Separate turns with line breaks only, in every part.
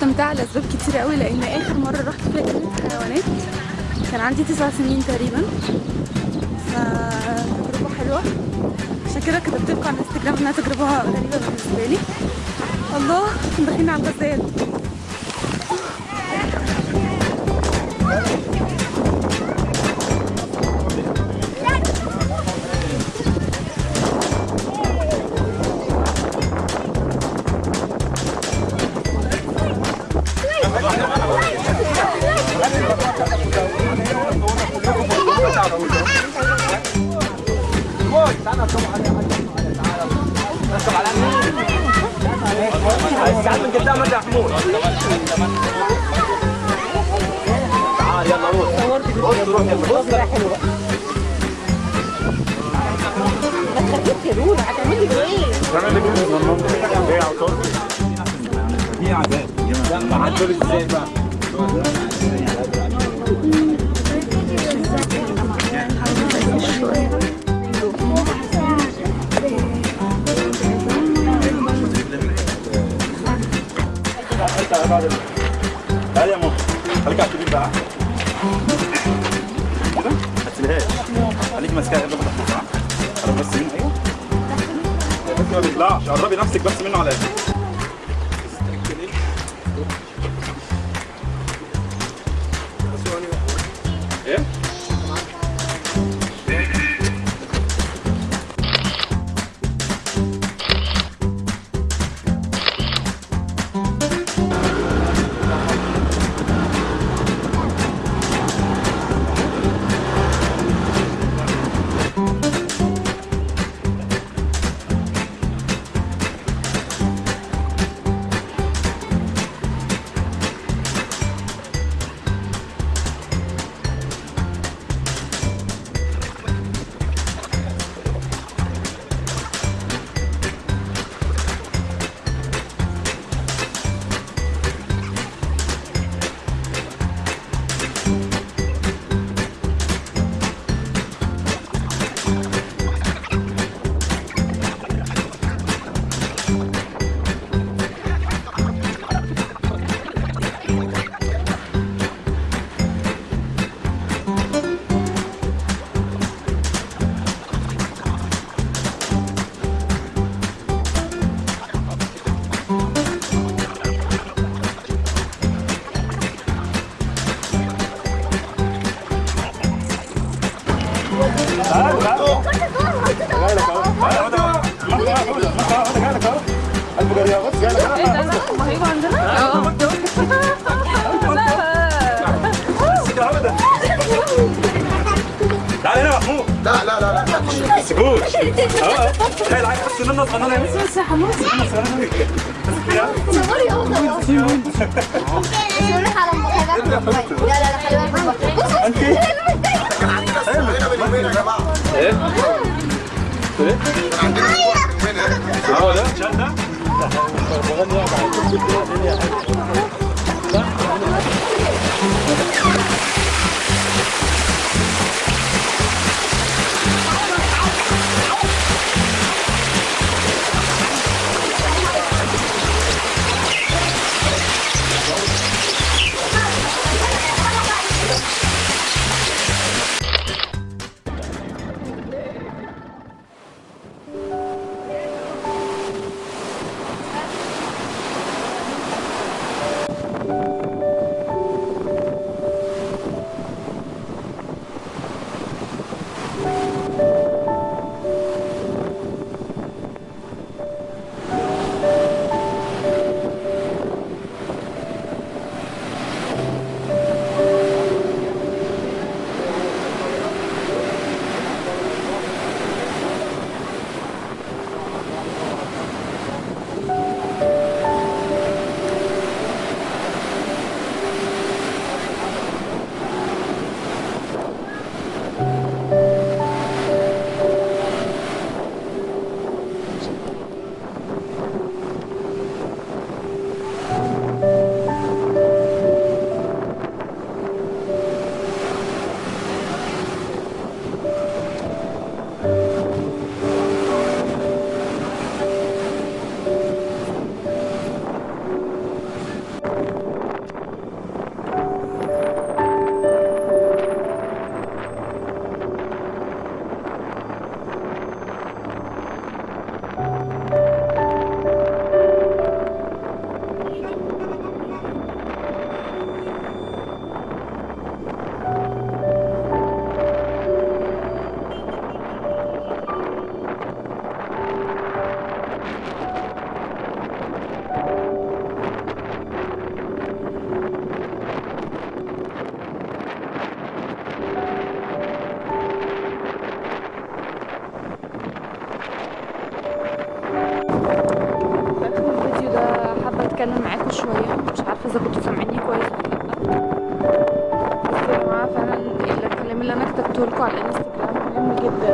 مستمتعة لأسباب كتير قوي لأن آخر مرة رحت فيها جنينة حيوانات كان عندي تسع سنين تقريبا. فتجربة حلوة. عشان كده كتبت لكم على الإنستجرام إنها تجربة غريبة بالنسبة لي. الله داخلين على الغزال.
انت محمود. تعال يلا روح. بص روح يلا بص
ما تخليك يا لولا هتعملي إيه؟
إيه عطول دي عذاب ما عدول إزاي بقى كده ما قبل ما تحطها قربي نفسك بس منه على الآخر
إيه ده لا هم هيجوا عندنا؟ آه
تعال هنا يا محمود
لا لا لا لا
ما تسيبوش آه تخيل عايز بس منه صغننه يا
بس يا حمص
صوري اهو صوري على الموبايل لا لا لا خلي بالك 네?
그래? 아, 맞아? 잘한다? إذا
كنتوا سامعيني كويس. ولا
لا بس يا جماعة فعلا الكلام اللي أنا كتبته لكم على الانستجرام مهم جدا.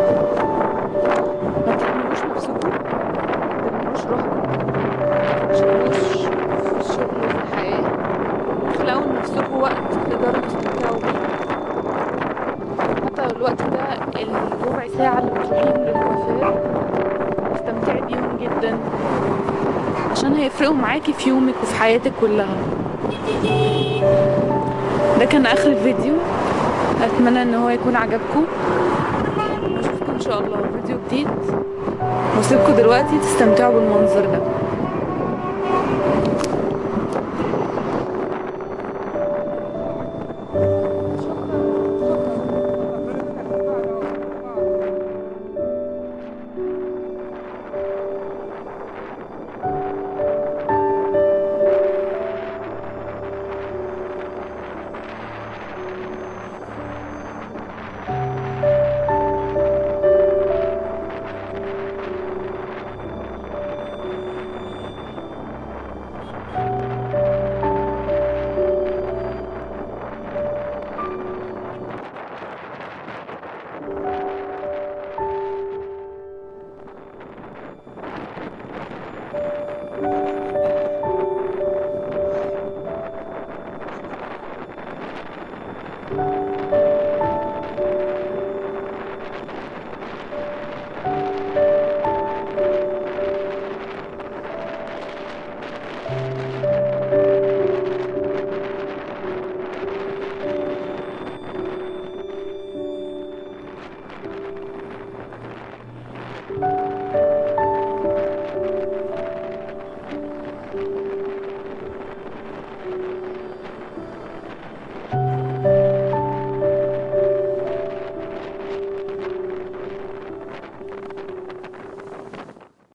ما تهملوش نفسكم. ما تهملوش روحكم. ما تشغلوش في الشغل وفي الحياة اخلقوا لنفسكم وقت تقدروا تستمتعوا بيه حتى الوقت ده الربع ساعة اللي بتروحيهم للكوافير استمتعي بيهم جدا. عشان هيفرقوا معاكي في يومك وفي حياتك كلها. ده كان آخر الفيديو أتمنى إن هو يكون عجبكم. اشوفكم إن شاء الله في فيديو جديد. واسيبكم دلوقتي تستمتعوا بالمنظر ده.